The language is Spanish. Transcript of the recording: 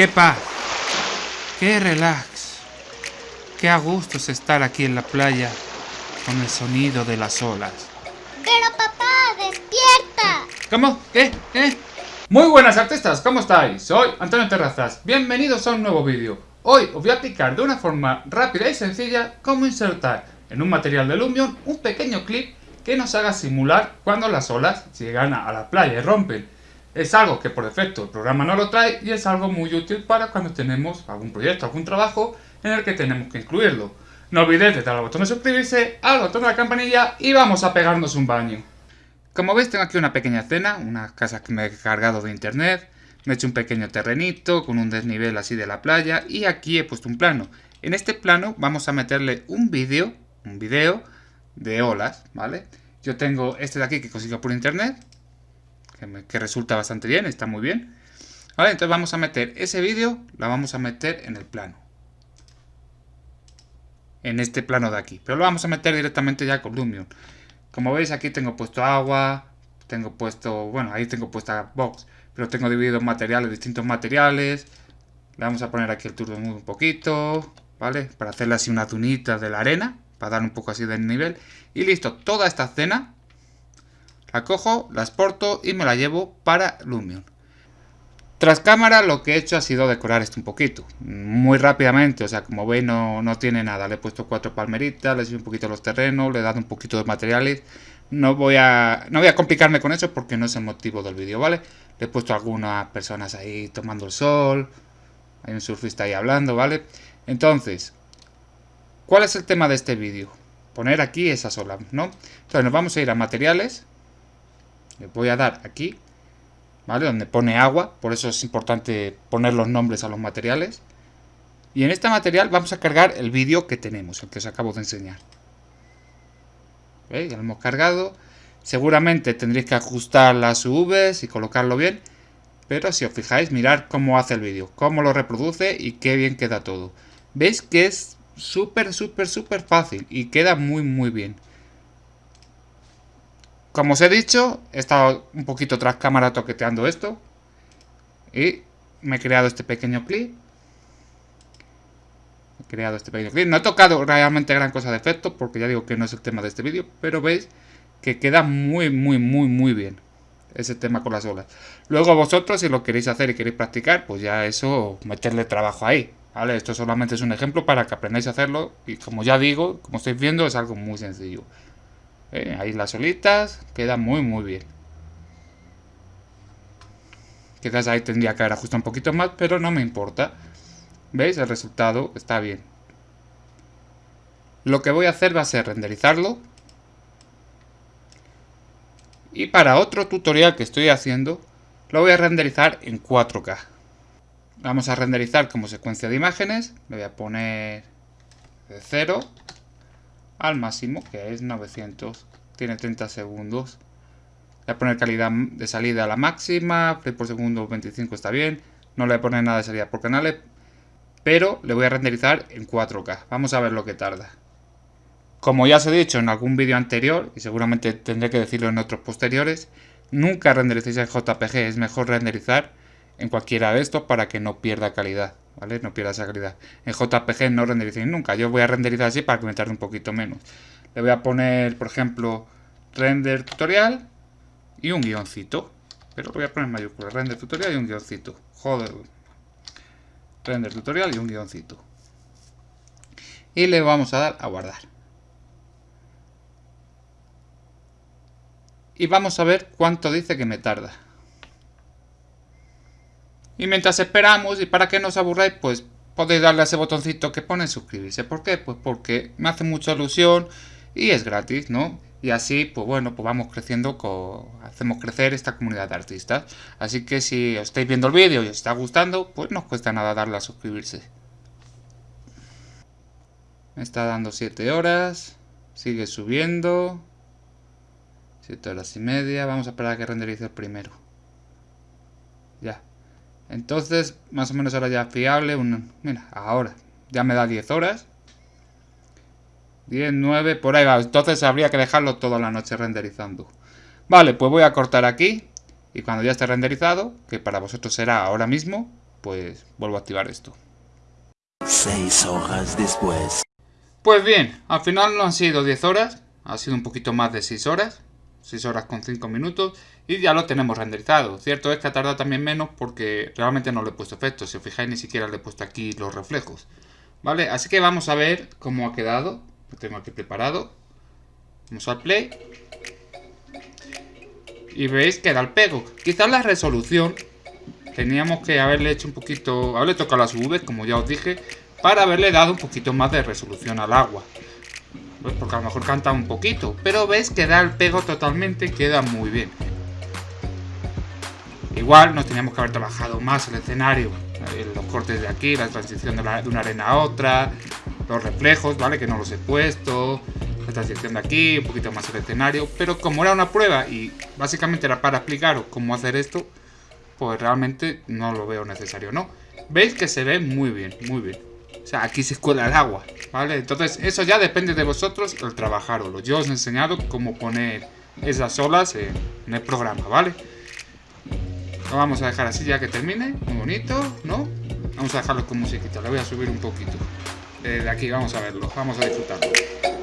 qué paz, qué relax, qué a gusto es estar aquí en la playa con el sonido de las olas. Pero papá, despierta. ¿Cómo? ¿Qué? ¿Qué? Muy buenas artistas, ¿cómo estáis? Soy Antonio Terrazas, bienvenidos a un nuevo vídeo. Hoy os voy a explicar de una forma rápida y sencilla cómo insertar en un material de Lumion un pequeño clip que nos haga simular cuando las olas llegan a la playa y rompen. Es algo que por defecto el programa no lo trae y es algo muy útil para cuando tenemos algún proyecto, algún trabajo en el que tenemos que incluirlo. No olvidéis de dar al botón de suscribirse, al botón de la campanilla y vamos a pegarnos un baño. Como veis tengo aquí una pequeña escena, una casa que me he cargado de internet, me he hecho un pequeño terrenito con un desnivel así de la playa y aquí he puesto un plano. En este plano vamos a meterle un vídeo, un vídeo de olas, ¿vale? Yo tengo este de aquí que consigo por internet, que, resulta bastante bien, está muy bien. Vale, entonces vamos a meter ese vídeo, la vamos a meter en el plano. En este plano de aquí. Pero lo vamos a meter directamente ya con Lumion. Como veis aquí tengo puesto agua, tengo puesto, bueno, ahí tengo puesta box, pero tengo dividido materiales, distintos materiales. Le vamos a poner aquí el turbo un poquito, ¿vale? Para hacerle así una tunita de la arena, para dar un poco así de nivel. Y listo, toda esta escena la cojo, la exporto y me la llevo para Lumion. Tras cámara lo que he hecho ha sido decorar esto un poquito, muy rápidamente, o sea, como veis no, tiene nada, le he puesto cuatro palmeritas, le he un poquito los terrenos, le he dado un poquito de materiales, no voy a, no voy a complicarme con eso porque no es el motivo del vídeo, ¿vale? Le he puesto algunas personas ahí tomando el sol, hay un surfista ahí hablando, ¿vale? Entonces, ¿cuál es el tema de este vídeo? Poner aquí esas olas, ¿no? Entonces nos vamos a ir a materiales, le voy a dar aquí, ¿vale? Donde pone agua, por eso es importante poner los nombres a los materiales. Y en este material vamos a cargar el vídeo que tenemos, el que os acabo de enseñar. Ya lo hemos cargado. Seguramente tendréis que ajustar las UVs y colocarlo bien. Pero si os fijáis, mirad cómo hace el vídeo, cómo lo reproduce y qué bien queda todo. Veis que es súper, súper, súper fácil y queda muy, muy bien. Como os he dicho, he estado un poquito tras cámara toqueteando esto. Y me he creado este pequeño clip. He creado este pequeño clip. No he tocado realmente gran cosa de efecto, porque ya digo que no es el tema de este vídeo. Pero veis que queda muy, muy, muy, muy bien ese tema con las olas. Luego vosotros, si lo queréis hacer y queréis practicar, pues ya eso, meterle trabajo ahí. ¿Vale? Esto solamente es un ejemplo para que aprendáis a hacerlo. Y como ya digo, como estáis viendo, es algo muy sencillo. Ahí las olitas, queda muy muy bien. Quizás ahí tendría que haber ajustado un poquito más, pero no me importa. ¿Veis? El resultado está bien. Lo que voy a hacer va a ser renderizarlo. Y para otro tutorial que estoy haciendo, lo voy a renderizar en 4K. Vamos a renderizar como secuencia de imágenes. Le voy a poner de 0 al máximo, que es 900. Tiene 30 segundos. Voy a poner calidad de salida a la máxima, frame por segundo 25 está bien. No le voy a poner nada de salida por canales, pero le voy a renderizar en 4K. Vamos a ver lo que tarda. Como ya os he dicho en algún vídeo anterior, y seguramente tendré que decirlo en otros posteriores, nunca rendericéis en JPG, es mejor renderizar en cualquiera de estos para que no pierda calidad. ¿Vale? No pierda esa calidad. En JPG no rendericéis nunca. Yo voy a renderizar así para que me tarde un poquito menos. Le voy a poner, por ejemplo, render tutorial y un guioncito. Pero lo voy a poner en mayúsculas. Render tutorial y un guioncito. Joder. Render tutorial y un guioncito. Y le vamos a dar a guardar. Y vamos a ver cuánto dice que me tarda. Y mientras esperamos, y para que no os aburráis, pues podéis darle a ese botoncito que pone suscribirse. ¿Por qué? Pues porque me hace mucha ilusión y es gratis, ¿no? Y así, pues bueno, pues vamos creciendo, hacemos crecer esta comunidad de artistas. Así que si os estáis viendo el vídeo y os está gustando, pues no os cuesta nada darle a suscribirse. Me está dando 7 horas, sigue subiendo. 7 horas y media, vamos a esperar a que renderice el primero. Entonces, más o menos ahora ya fiable. mira, ahora ya me da 10 horas. 10, 9, por ahí va. Entonces habría que dejarlo toda la noche renderizando. Vale, pues voy a cortar aquí. Y cuando ya esté renderizado, que para vosotros será ahora mismo, pues vuelvo a activar esto. Seis horas después. Pues bien, al final no han sido 10 horas, ha sido un poquito más de 6 horas, 6 horas con 5 minutos y ya lo tenemos renderizado. Cierto es que ha tardado también menos porque realmente no le he puesto efectos, si os fijáis ni siquiera le he puesto aquí los reflejos. ¿Vale? Así que vamos a ver cómo ha quedado, lo tengo aquí preparado. Vamos al play. Y veis que da el pego. Quizás la resolución teníamos que haberle hecho un poquito, haberle tocado las V, como ya os dije, para haberle dado un poquito más de resolución al agua. Pues porque a lo mejor canta un poquito, pero ves que da el pego totalmente queda muy bien. Igual nos teníamos que haber trabajado más el escenario, eh, los cortes de aquí, la transición de, una arena a otra, los reflejos, ¿vale? Que no los he puesto, la transición de aquí, un poquito más el escenario, pero como era una prueba y básicamente era para explicaros cómo hacer esto, pues realmente no lo veo necesario, ¿no? Veis que se ve muy bien, muy bien. O sea, aquí se escuela el agua, ¿vale? Entonces, eso ya depende de vosotros el trabajarlo. Yo os he enseñado cómo poner esas olas en, el programa, ¿vale? Lo vamos a dejar así ya que termine. Muy bonito, ¿no? Vamos a dejarlo con musiquita. Le voy a subir un poquito. de aquí vamos a verlo. Vamos a disfrutarlo.